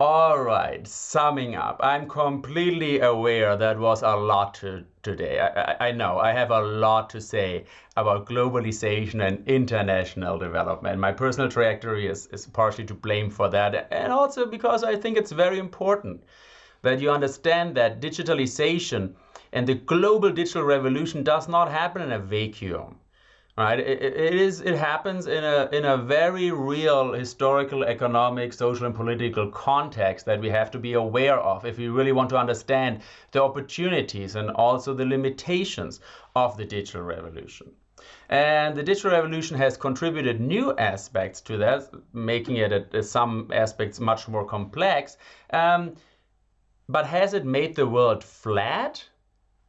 All right, summing up, I'm completely aware that was a lot to, today. I, I, know I have a lot to say about globalization and international development. My personal trajectory is, is partially to blame for that, and also because I think it's very important that you understand that digitalization and the global digital revolution does not happen in a vacuum right? It, it is it happens in a in a very real historical, economic, social, and political context that we have to be aware of if we really want to understand the opportunities and also the limitations of the digital revolution. And the digital revolution has contributed new aspects to that, making it at some aspects much more complex. Um, but has it made the world flat?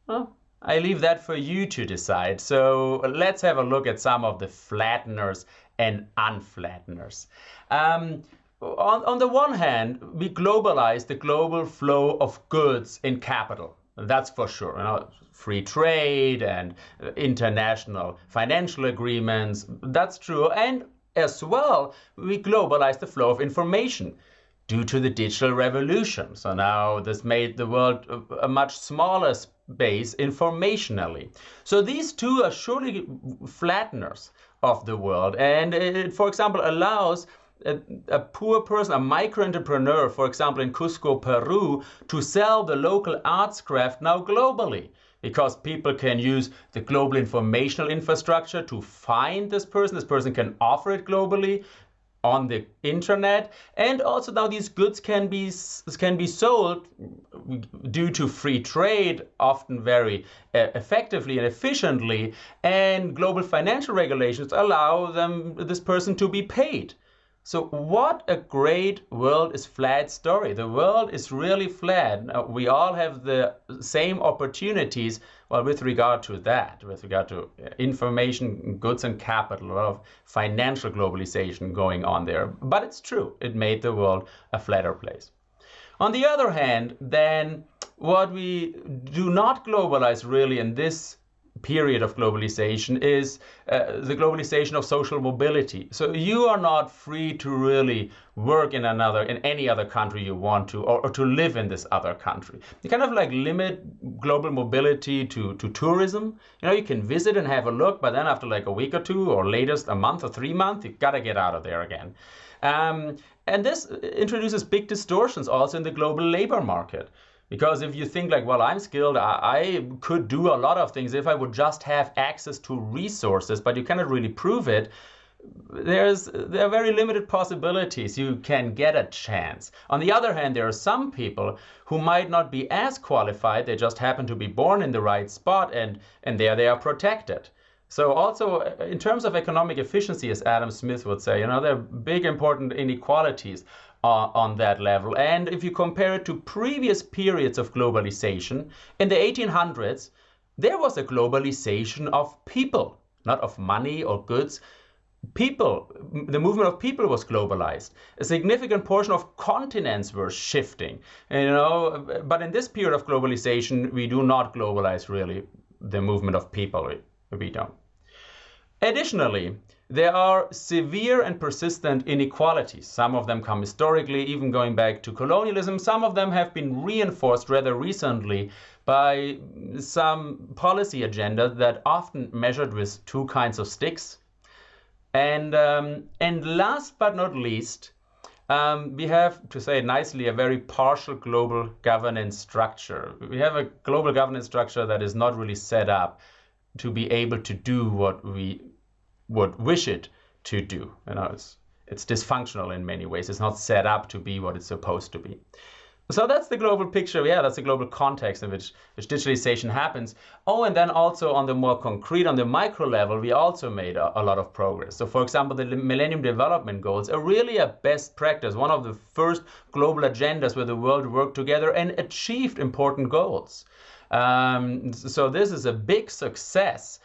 Well, I leave that for you to decide. So let's have a look at some of the flatteners and unflatteners. Um, on, on the one hand, we globalize the global flow of goods and capital. That's for sure. You know, free trade and international financial agreements. That's true. And as well, we globalize the flow of information due to the digital revolution. So now this made the world a much smaller space informationally. So these two are surely flatteners of the world. And it, for example, allows a, a, poor person, a micro entrepreneur, for example, in Cusco, Peru, to sell the local arts craft now globally. Because people can use the global informational infrastructure to find this person. This person can offer it globally on the internet and also now these goods can be can be sold due to free trade often very uh, effectively and efficiently and global financial regulations allow them this person to be paid so what a great world is flat story. The world is really flat. We all have the same opportunities well, with regard to that, with regard to uh, information, goods and capital, a lot of financial globalization going on there. But it's true, it made the world a flatter place. On the other hand, then what we do not globalize really in this period of globalization is uh, the globalization of social mobility. So you are not free to really work in another, in any other country you want to, or, or, to live in this other country. You kind of like limit global mobility to, to tourism. You know, you can visit and have a look, but then after like a week or two, or latest a month or three months, you gotta get out of there again. Um, and this introduces big distortions also in the global labor market. Because if you think like, well, I'm skilled, I, I, could do a lot of things if I would just have access to resources, but you cannot really prove it. There's there are very limited possibilities you can get a chance. On the other hand, there are some people who might not be as qualified. They just happen to be born in the right spot, and and there they are protected. So also uh, in terms of economic efficiency, as Adam Smith would say, you know, there are big important inequalities uh, on that level. And if you compare it to previous periods of globalization, in the 1800s, there was a globalization of people, not of money or goods. People, the movement of people was globalized. A significant portion of continents were shifting, you know. But in this period of globalization, we do not globalize really the movement of people. Don't. Additionally, there are severe and persistent inequalities. Some of them come historically, even going back to colonialism. Some of them have been reinforced rather recently by some policy agenda that often measured with two kinds of sticks. And, um, and last but not least, um, we have, to say it nicely, a very partial global governance structure. We have a global governance structure that is not really set up to be able to do what we would wish it to do. You know, it's it's dysfunctional in many ways. It's not set up to be what it's supposed to be. So that's the global picture. Yeah, that's the global context in which, which digitalization happens. Oh, and then also on the more concrete, on the micro level, we also made a, a lot of progress. So for example, the Millennium Development Goals are really a best practice, one of the first global agendas where the world worked together and achieved important goals. Um, so this is a big success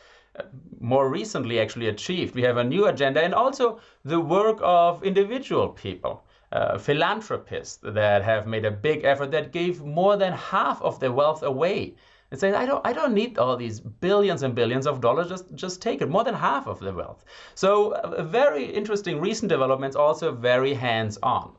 more recently actually achieved. We have a new agenda and also the work of individual people. Uh, philanthropists that have made a big effort that gave more than half of their wealth away and say I don't I don't need all these billions and billions of dollars just just take it more than half of the wealth so uh, very interesting recent developments also very hands on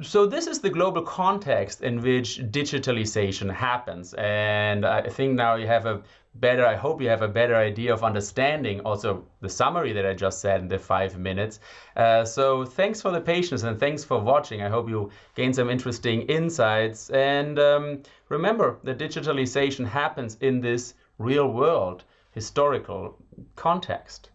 So this is the global context in which digitalization happens. And I think now you have a better, I hope you have a better idea of understanding also the summary that I just said in the five minutes. Uh, so thanks for the patience and thanks for watching. I hope you gain some interesting insights. And um, remember that digitalization happens in this real world historical context.